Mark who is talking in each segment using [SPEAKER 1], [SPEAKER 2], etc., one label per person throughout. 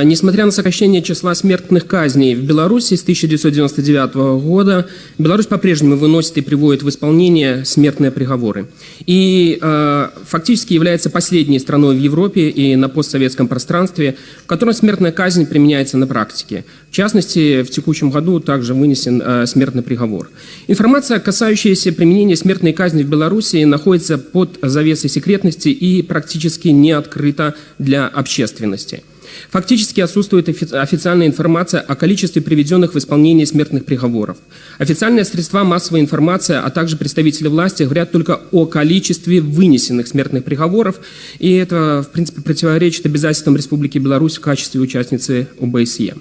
[SPEAKER 1] Несмотря на сокращение числа смертных казней в Беларуси с 1999 года, Беларусь по-прежнему выносит и приводит в исполнение смертные приговоры. И э, фактически является последней страной в Европе и на постсоветском пространстве, в которой смертная казнь применяется на практике. В частности, в текущем году также вынесен э, смертный приговор. Информация, касающаяся применения смертной казни в Беларуси, находится под завесой секретности и практически не открыта для общественности. Фактически отсутствует официальная информация о количестве приведенных в исполнение смертных приговоров. Официальные средства массовой информации, а также представители власти говорят только о количестве вынесенных смертных приговоров, и это, в принципе, противоречит обязательствам Республики Беларусь в качестве участницы ОБСЕ.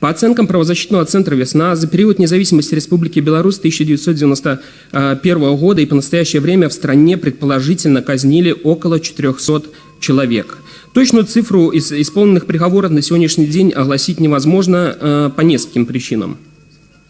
[SPEAKER 1] По оценкам правозащитного центра «Весна», за период независимости Республики Беларусь 1991 года и по настоящее время в стране предположительно казнили около 400 человек. Точную цифру из исполненных приговоров на сегодняшний день огласить невозможно э, по нескольким причинам.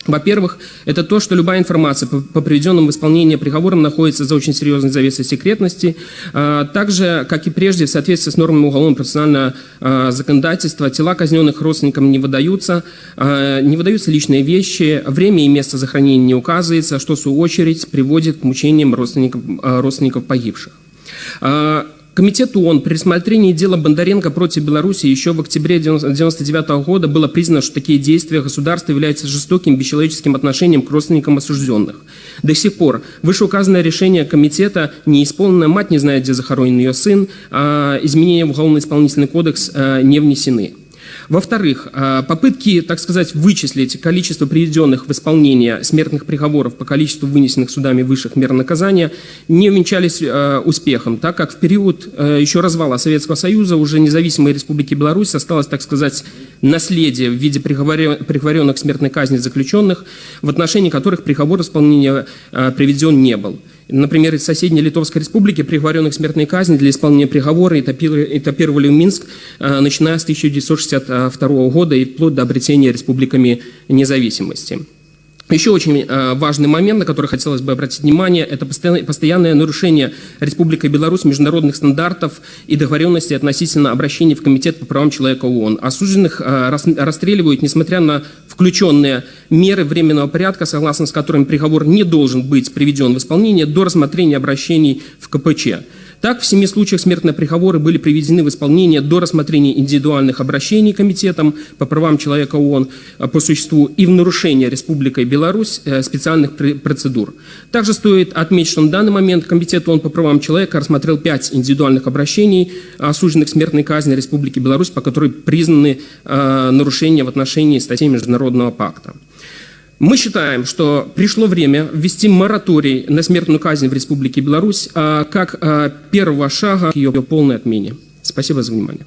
[SPEAKER 1] Во-первых, это то, что любая информация по, приведенным в исполнение приговорам находится за очень серьезной завесой секретности. А, также, как и прежде, в соответствии с нормами уголовного процессуального а, законодательства, тела казненных родственникам не выдаются, а, не выдаются личные вещи, время и место захоронения не указывается, что в свою очередь приводит к мучениям родственников, родственников погибших. Комитет ООН при рассмотрении дела Бондаренко против Беларуси еще в октябре 1999 года было признано, что такие действия государства являются жестоким, бесчеловеческим отношением к родственникам осужденных. До сих пор вышеуказанное решение комитета не исполнено, мать не знает, где захоронен ее сын, а изменения в Уголовно-исполнительный кодекс а, не внесены. Во-вторых, а, попытки, так сказать, вычислить количество приведенных в исполнение смертных приговоров по количеству вынесенных судами высших мер наказания не увенчались а, успехом, так как в период а, еще развала Советского Союза уже независимой Республики Беларусь осталось, так сказать, наследие в виде приговоренных к смертной казни заключенных, в отношении которых приговор исполнения приведен не был. Например, из соседней Литовской республики приговоренных к смертной казни для исполнения приговора этапировали в Минск, э, начиная с 1962 года и вплоть до обретения республиками независимости. Еще очень э, важный момент, на который хотелось бы обратить внимание, это постоянное нарушение Республикой Беларусь международных стандартов и договоренностей относительно обращения в Комитет по правам человека ООН. Осужденных э, расстреливают, несмотря на включенные меры временного порядка, согласно с которыми приговор не должен быть приведен в исполнение до рассмотрения обращений в КПЧ. Так, в семи случаях смертные приговоры были приведены в исполнение до рассмотрения индивидуальных обращений Комитетом по правам человека ООН э, по существу и в нарушение Республикой Беларусь э, специальных процедур. Также стоит отметить, что на данный момент Комитет ООН по правам человека рассмотрел пять индивидуальных обращений, осужденных смертной казни Республики Беларусь, по которой признаны э, нарушения в отношении статей Международного пакта. Мы считаем, что пришло время ввести мораторий на смертную казнь в Республике Беларусь а, как а, первого шага к ее полной отмене. Спасибо за внимание.